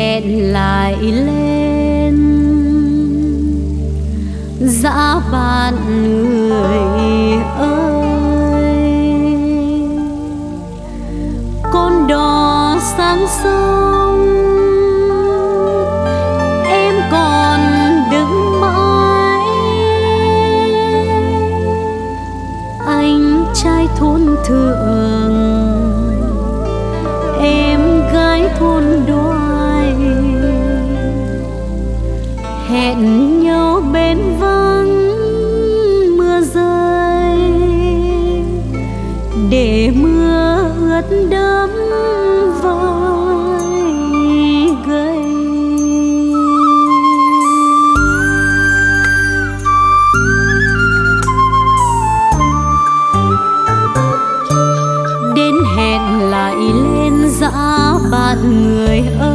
hẹn lại lên. Dã bạn hẹn nhau bên vắng mưa rơi. Để mưa ướt đẫm vai gầy. Đến hẹn lại lên dã bạn người ơi.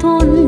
thôn.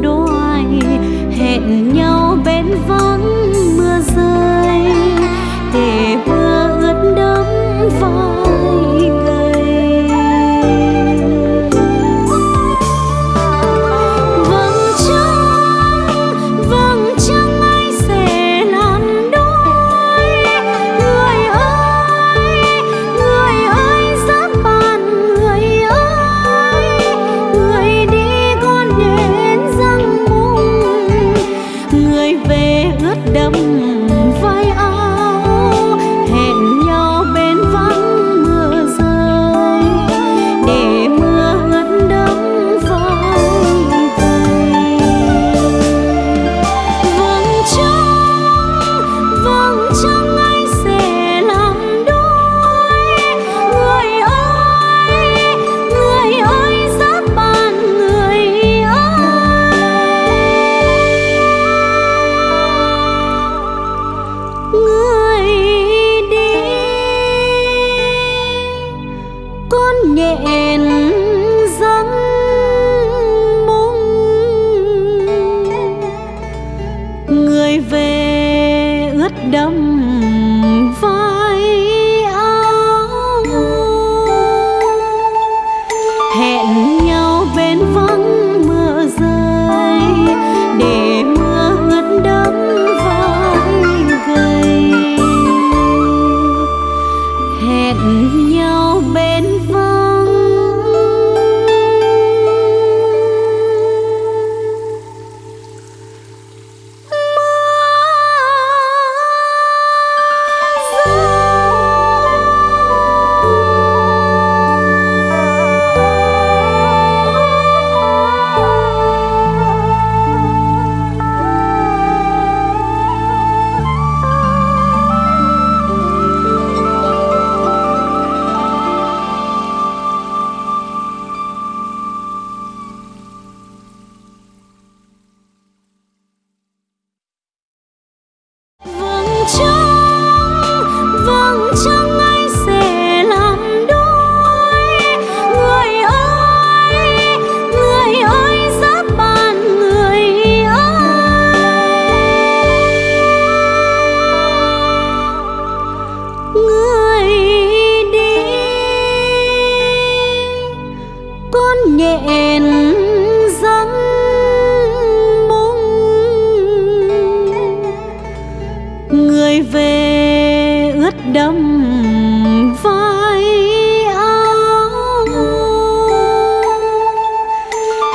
đắm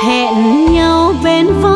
hẹn nhau bên phố